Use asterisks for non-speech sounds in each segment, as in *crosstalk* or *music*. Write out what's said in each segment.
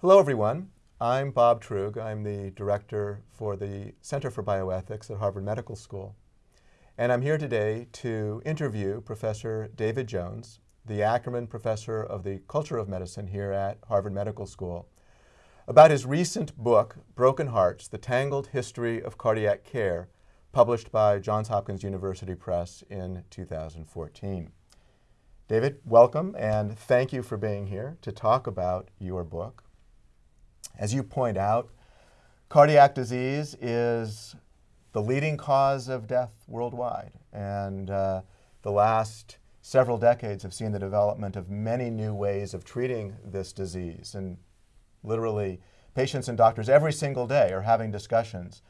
Hello everyone. I'm Bob Truog. I'm the director for the Center for Bioethics at Harvard Medical School. And I'm here today to interview Professor David Jones, the Ackerman Professor of the Culture of Medicine here at Harvard Medical School, about his recent book, Broken Hearts, The Tangled History of Cardiac Care, published by Johns Hopkins University Press in 2014. David, welcome and thank you for being here to talk about your book. As you point out, cardiac disease is the leading cause of death worldwide. And uh, the last several decades have seen the development of many new ways of treating this disease. And literally, patients and doctors every single day are having discussions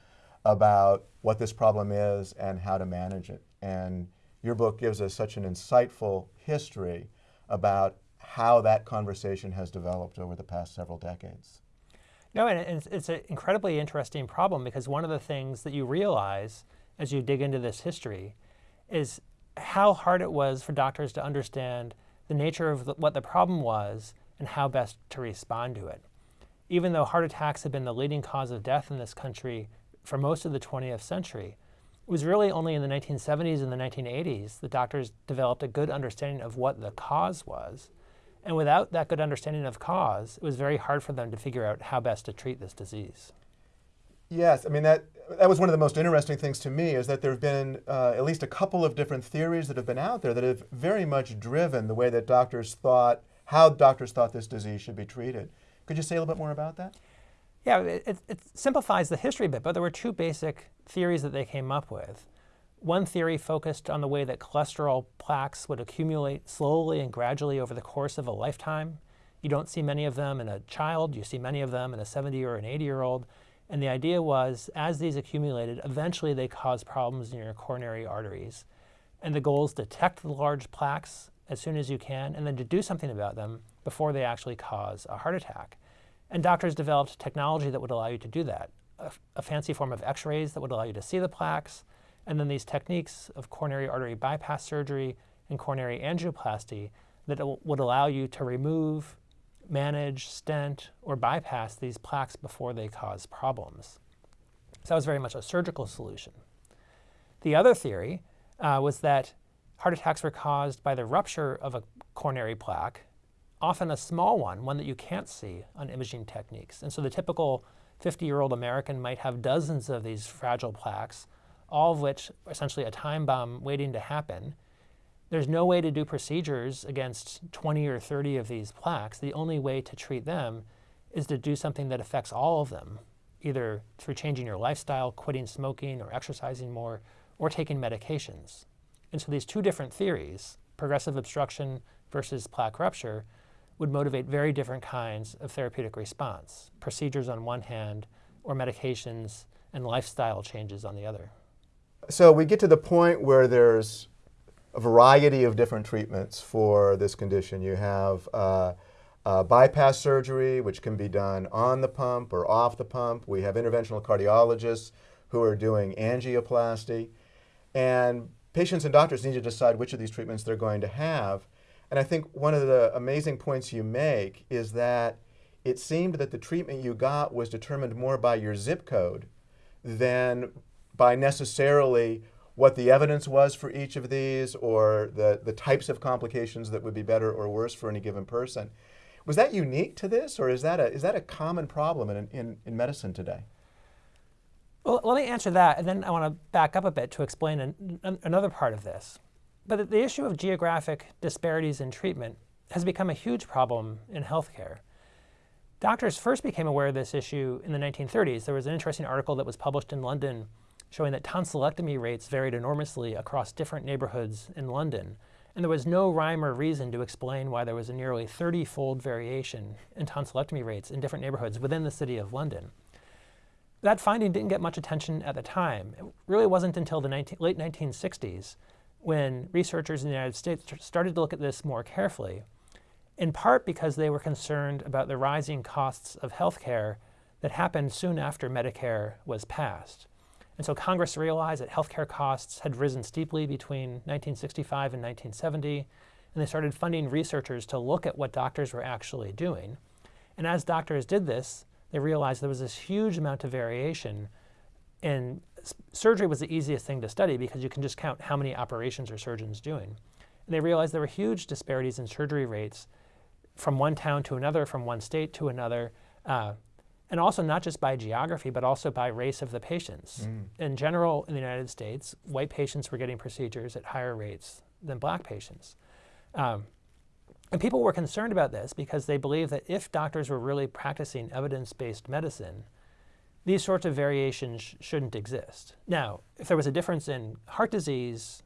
about what this problem is and how to manage it. And your book gives us such an insightful history about how that conversation has developed over the past several decades. No, and it's, an incredibly interesting problem because one of the things that you realize as you dig into this history is how hard it was for doctors to understand the nature of the, what the problem was and how best to respond to it. Even though heart attacks have been the leading cause of death in this country for most of the 20th century, it was really only in the 1970s and the 1980s that doctors developed a good understanding of what the cause was and without that good understanding of cause, it was very hard for them to figure out how best to treat this disease. Yes, I mean, that, that was one of the most interesting things to me is that there have been uh, at least a couple of different theories that have been out there that have very much driven the way that doctors thought, how doctors thought this disease should be treated. Could you say a little bit more about that? Yeah, it, it simplifies the history a bit, but there were two basic theories that they came up with. One theory focused on the way that cholesterol plaques would accumulate slowly and gradually over the course of a lifetime. You don't see many of them in a child, you see many of them in a 70 or an 80 year old. And the idea was, as these accumulated, eventually they cause problems in your coronary arteries. And the goal is to detect the large plaques as soon as you can, and then to do something about them before they actually cause a heart attack. And doctors developed technology that would allow you to do that. A, a fancy form of x-rays that would allow you to see the plaques, and then these techniques of coronary artery bypass surgery and coronary angioplasty that would allow you to remove, manage, stent, or bypass these plaques before they cause problems. So that was very much a surgical solution. The other theory uh, was that heart attacks were caused by the rupture of a coronary plaque, often a small one, one that you can't see on imaging techniques. And so the typical 50-year-old American might have dozens of these fragile plaques all of which are essentially a time bomb waiting to happen. There's no way to do procedures against 20 or 30 of these plaques. The only way to treat them is to do something that affects all of them, either through changing your lifestyle, quitting smoking or exercising more, or taking medications. And so these two different theories, progressive obstruction versus plaque rupture, would motivate very different kinds of therapeutic response, procedures on one hand, or medications and lifestyle changes on the other so we get to the point where there's a variety of different treatments for this condition. You have uh, uh, bypass surgery, which can be done on the pump or off the pump. We have interventional cardiologists who are doing angioplasty. And patients and doctors need to decide which of these treatments they're going to have. And I think one of the amazing points you make is that it seemed that the treatment you got was determined more by your zip code than by necessarily what the evidence was for each of these or the, the types of complications that would be better or worse for any given person. Was that unique to this or is that a, is that a common problem in, in, in medicine today? Well, let me answer that and then I want to back up a bit to explain an, an, another part of this. But the issue of geographic disparities in treatment has become a huge problem in healthcare. Doctors first became aware of this issue in the 1930s. There was an interesting article that was published in London showing that tonsillectomy rates varied enormously across different neighborhoods in London. And there was no rhyme or reason to explain why there was a nearly 30-fold variation in tonsillectomy rates in different neighborhoods within the city of London. That finding didn't get much attention at the time. It really wasn't until the 19, late 1960s when researchers in the United States started to look at this more carefully, in part because they were concerned about the rising costs of healthcare that happened soon after Medicare was passed. And so Congress realized that healthcare costs had risen steeply between 1965 and 1970, and they started funding researchers to look at what doctors were actually doing. And as doctors did this, they realized there was this huge amount of variation. And surgery was the easiest thing to study because you can just count how many operations are surgeons doing. And they realized there were huge disparities in surgery rates from one town to another, from one state to another. Uh, and also not just by geography, but also by race of the patients. Mm. In general, in the United States, white patients were getting procedures at higher rates than black patients. Um, and people were concerned about this because they believed that if doctors were really practicing evidence-based medicine, these sorts of variations sh shouldn't exist. Now, if there was a difference in heart disease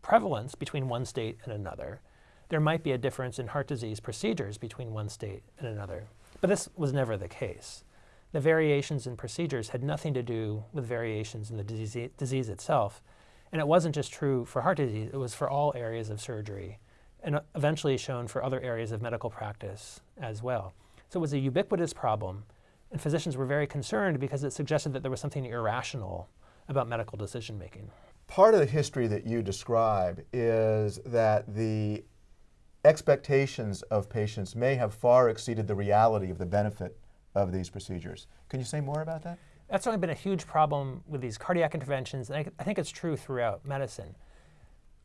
prevalence between one state and another, there might be a difference in heart disease procedures between one state and another. But this was never the case the variations in procedures had nothing to do with variations in the disease, disease itself. And it wasn't just true for heart disease, it was for all areas of surgery and eventually shown for other areas of medical practice as well. So it was a ubiquitous problem, and physicians were very concerned because it suggested that there was something irrational about medical decision making. Part of the history that you describe is that the expectations of patients may have far exceeded the reality of the benefit of these procedures. Can you say more about that? That's only been a huge problem with these cardiac interventions, and I, I think it's true throughout medicine.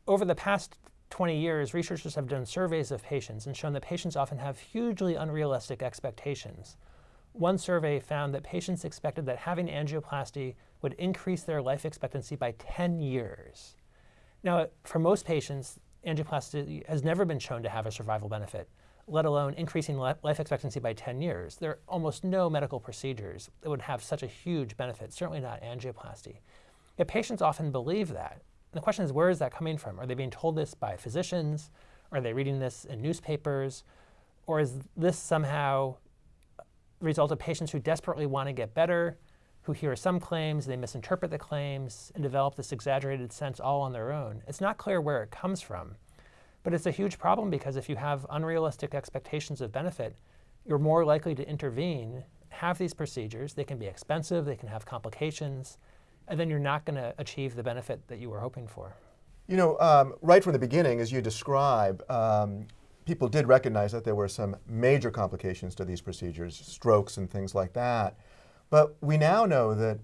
Over the past 20 years, researchers have done surveys of patients and shown that patients often have hugely unrealistic expectations. One survey found that patients expected that having angioplasty would increase their life expectancy by 10 years. Now, for most patients, angioplasty has never been shown to have a survival benefit let alone increasing life expectancy by 10 years. There are almost no medical procedures that would have such a huge benefit, certainly not angioplasty. Yet patients often believe that. And the question is, where is that coming from? Are they being told this by physicians? Are they reading this in newspapers? Or is this somehow the result of patients who desperately want to get better, who hear some claims, they misinterpret the claims, and develop this exaggerated sense all on their own? It's not clear where it comes from. But it's a huge problem because if you have unrealistic expectations of benefit, you're more likely to intervene, have these procedures. They can be expensive, they can have complications, and then you're not going to achieve the benefit that you were hoping for. You know, um, right from the beginning, as you describe, um, people did recognize that there were some major complications to these procedures, strokes and things like that. But we now know that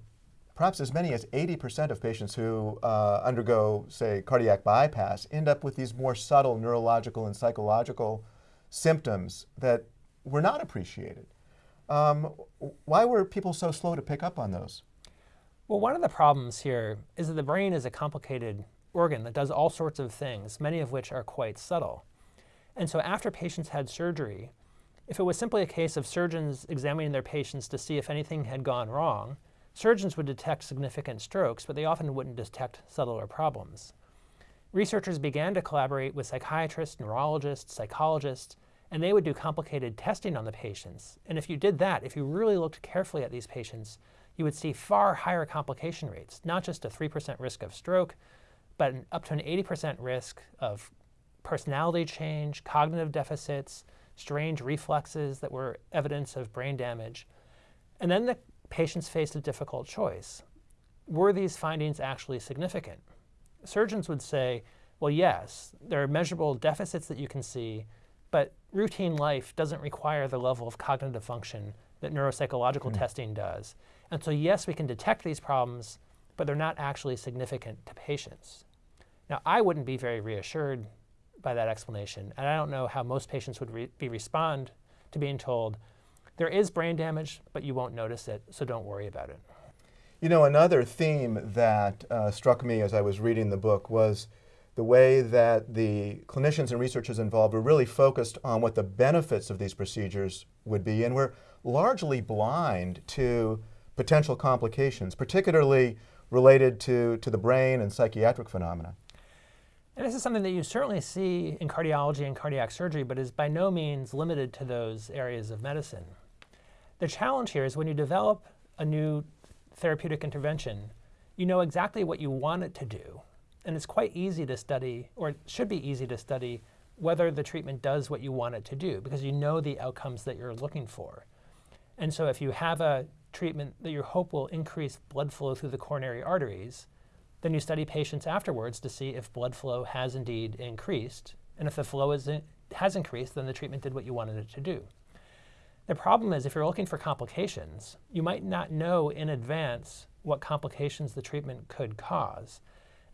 perhaps as many as 80% of patients who uh, undergo, say, cardiac bypass end up with these more subtle neurological and psychological symptoms that were not appreciated. Um, why were people so slow to pick up on those? Well, one of the problems here is that the brain is a complicated organ that does all sorts of things, many of which are quite subtle. And so after patients had surgery, if it was simply a case of surgeons examining their patients to see if anything had gone wrong, Surgeons would detect significant strokes, but they often wouldn't detect subtler problems. Researchers began to collaborate with psychiatrists, neurologists, psychologists, and they would do complicated testing on the patients. And if you did that, if you really looked carefully at these patients, you would see far higher complication rates, not just a 3% risk of stroke, but up to an 80% risk of personality change, cognitive deficits, strange reflexes that were evidence of brain damage. And then the patients faced a difficult choice. Were these findings actually significant? Surgeons would say, well, yes, there are measurable deficits that you can see, but routine life doesn't require the level of cognitive function that neuropsychological mm. testing does. And so, yes, we can detect these problems, but they're not actually significant to patients. Now, I wouldn't be very reassured by that explanation, and I don't know how most patients would re be respond to being told, there is brain damage, but you won't notice it, so don't worry about it. You know, another theme that uh, struck me as I was reading the book was the way that the clinicians and researchers involved were really focused on what the benefits of these procedures would be, and were largely blind to potential complications, particularly related to, to the brain and psychiatric phenomena. And this is something that you certainly see in cardiology and cardiac surgery, but is by no means limited to those areas of medicine. The challenge here is when you develop a new therapeutic intervention, you know exactly what you want it to do. And it's quite easy to study, or it should be easy to study, whether the treatment does what you want it to do because you know the outcomes that you're looking for. And so if you have a treatment that you hope will increase blood flow through the coronary arteries, then you study patients afterwards to see if blood flow has indeed increased. And if the flow in, has increased, then the treatment did what you wanted it to do. The problem is if you're looking for complications, you might not know in advance what complications the treatment could cause.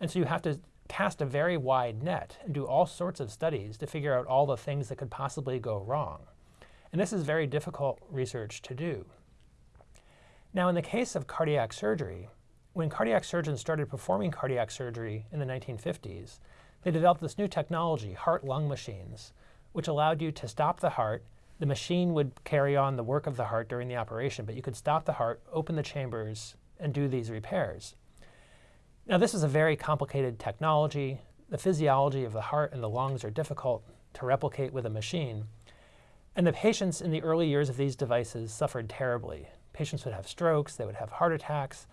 And so you have to cast a very wide net and do all sorts of studies to figure out all the things that could possibly go wrong. And this is very difficult research to do. Now, in the case of cardiac surgery, when cardiac surgeons started performing cardiac surgery in the 1950s, they developed this new technology, heart-lung machines, which allowed you to stop the heart. The machine would carry on the work of the heart during the operation, but you could stop the heart, open the chambers, and do these repairs. Now, this is a very complicated technology. The physiology of the heart and the lungs are difficult to replicate with a machine. And the patients in the early years of these devices suffered terribly. Patients would have strokes, they would have heart attacks,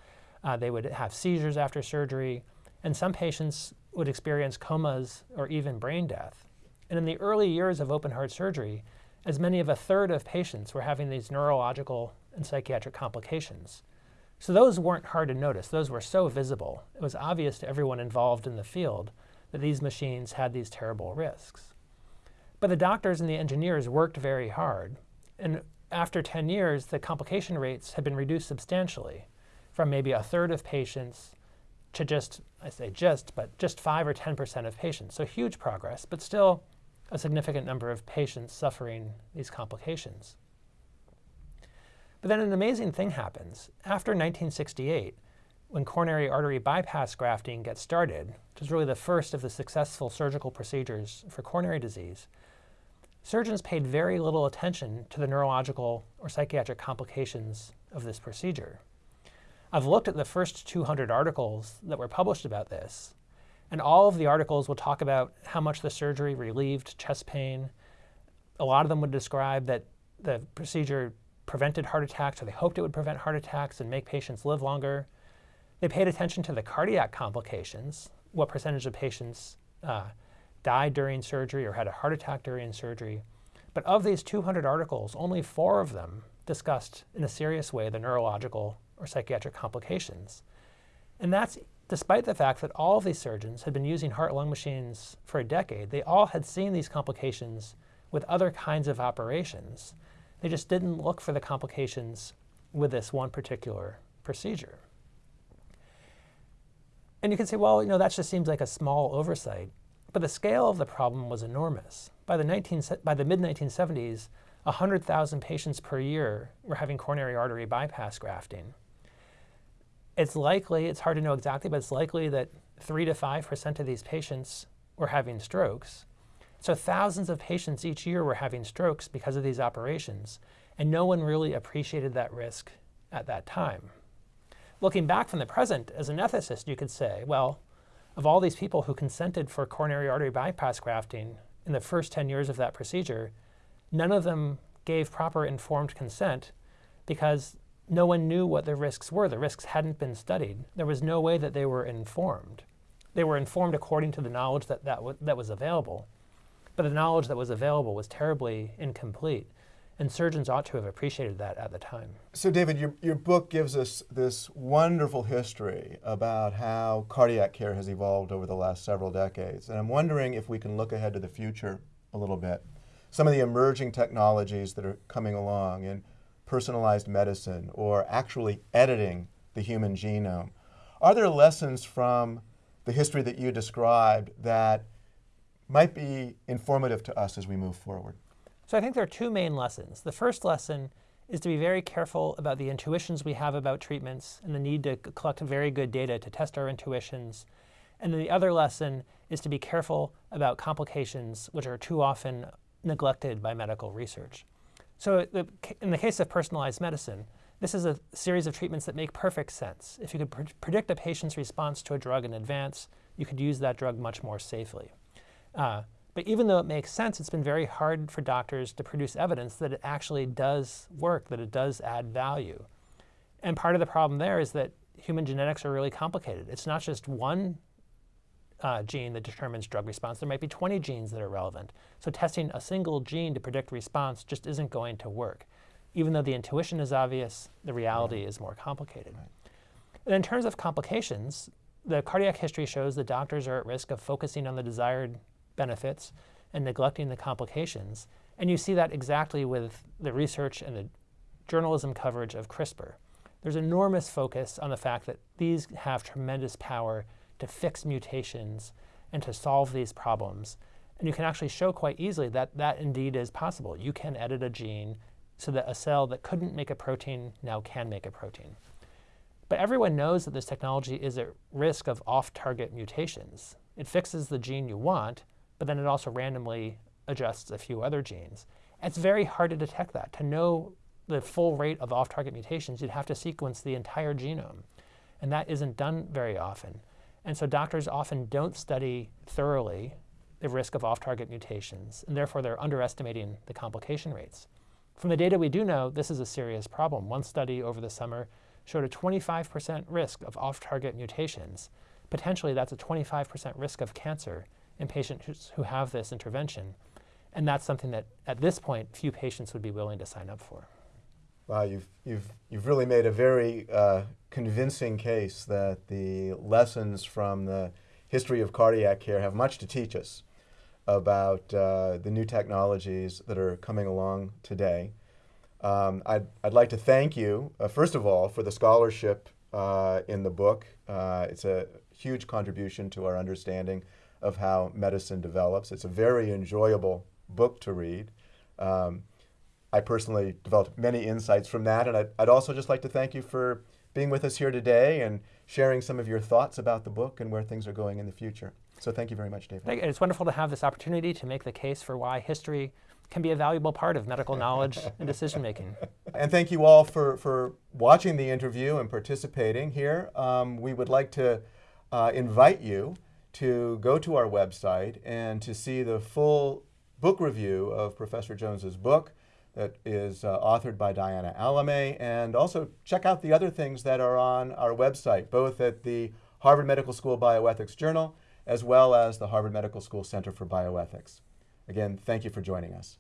uh, they would have seizures after surgery, and some patients would experience comas or even brain death. And in the early years of open heart surgery, as many of a third of patients were having these neurological and psychiatric complications. So those weren't hard to notice. Those were so visible. It was obvious to everyone involved in the field that these machines had these terrible risks. But the doctors and the engineers worked very hard. And after 10 years, the complication rates had been reduced substantially from maybe a third of patients to just, I say just, but just 5 or 10% of patients. So huge progress, but still a significant number of patients suffering these complications. But then an amazing thing happens. After 1968, when coronary artery bypass grafting gets started, which is really the first of the successful surgical procedures for coronary disease, surgeons paid very little attention to the neurological or psychiatric complications of this procedure. I've looked at the first 200 articles that were published about this, and all of the articles will talk about how much the surgery relieved chest pain. A lot of them would describe that the procedure prevented heart attacks, or they hoped it would prevent heart attacks and make patients live longer. They paid attention to the cardiac complications, what percentage of patients uh, died during surgery or had a heart attack during surgery. But of these 200 articles, only four of them discussed in a serious way the neurological or psychiatric complications. And that's despite the fact that all of these surgeons had been using heart-lung machines for a decade. They all had seen these complications with other kinds of operations. They just didn't look for the complications with this one particular procedure. And you can say, well, you know, that just seems like a small oversight. But the scale of the problem was enormous. By the, 19, by the mid-1970s, 100,000 patients per year were having coronary artery bypass grafting it's likely, it's hard to know exactly, but it's likely that 3 to 5% of these patients were having strokes. So thousands of patients each year were having strokes because of these operations, and no one really appreciated that risk at that time. Looking back from the present, as an ethicist, you could say, well, of all these people who consented for coronary artery bypass grafting in the first 10 years of that procedure, none of them gave proper informed consent because no one knew what the risks were. The risks hadn't been studied. There was no way that they were informed. They were informed according to the knowledge that, that, that was available. But the knowledge that was available was terribly incomplete. And surgeons ought to have appreciated that at the time. So, David, your, your book gives us this wonderful history about how cardiac care has evolved over the last several decades. And I'm wondering if we can look ahead to the future a little bit. Some of the emerging technologies that are coming along. And personalized medicine or actually editing the human genome. Are there lessons from the history that you described that might be informative to us as we move forward? So I think there are two main lessons. The first lesson is to be very careful about the intuitions we have about treatments and the need to collect very good data to test our intuitions. And then the other lesson is to be careful about complications which are too often neglected by medical research. So the, in the case of personalized medicine, this is a series of treatments that make perfect sense. If you could pr predict a patient's response to a drug in advance, you could use that drug much more safely. Uh, but even though it makes sense, it's been very hard for doctors to produce evidence that it actually does work, that it does add value. And part of the problem there is that human genetics are really complicated. It's not just one uh, gene that determines drug response. There might be 20 genes that are relevant. So testing a single gene to predict response just isn't going to work. Even though the intuition is obvious, the reality right. is more complicated. Right. And in terms of complications, the cardiac history shows that doctors are at risk of focusing on the desired benefits and neglecting the complications. And you see that exactly with the research and the journalism coverage of CRISPR. There's enormous focus on the fact that these have tremendous power to fix mutations and to solve these problems. And you can actually show quite easily that that indeed is possible. You can edit a gene so that a cell that couldn't make a protein now can make a protein. But everyone knows that this technology is at risk of off-target mutations. It fixes the gene you want, but then it also randomly adjusts a few other genes. It's very hard to detect that. To know the full rate of off-target mutations, you'd have to sequence the entire genome. And that isn't done very often. And so doctors often don't study thoroughly the risk of off-target mutations, and therefore they're underestimating the complication rates. From the data we do know, this is a serious problem. One study over the summer showed a 25% risk of off-target mutations. Potentially that's a 25% risk of cancer in patients who have this intervention. And that's something that, at this point, few patients would be willing to sign up for. Wow, you've, you've, you've really made a very uh, convincing case that the lessons from the history of cardiac care have much to teach us about uh, the new technologies that are coming along today. Um, I'd, I'd like to thank you, uh, first of all, for the scholarship uh, in the book. Uh, it's a huge contribution to our understanding of how medicine develops. It's a very enjoyable book to read. Um, I personally developed many insights from that, and I'd, I'd, also just like to thank you for being with us here today and sharing some of your thoughts about the book and where things are going in the future. So thank you very much, David. It's wonderful to have this opportunity to make the case for why history can be a valuable part of medical knowledge *laughs* and decision making. And thank you all for, for watching the interview and participating here. Um, we would like to uh, invite you to go to our website and to see the full book review of Professor Jones's book that is uh, authored by Diana Alamé, and also check out the other things that are on our website, both at the Harvard Medical School Bioethics Journal, as well as the Harvard Medical School Center for Bioethics. Again, thank you for joining us.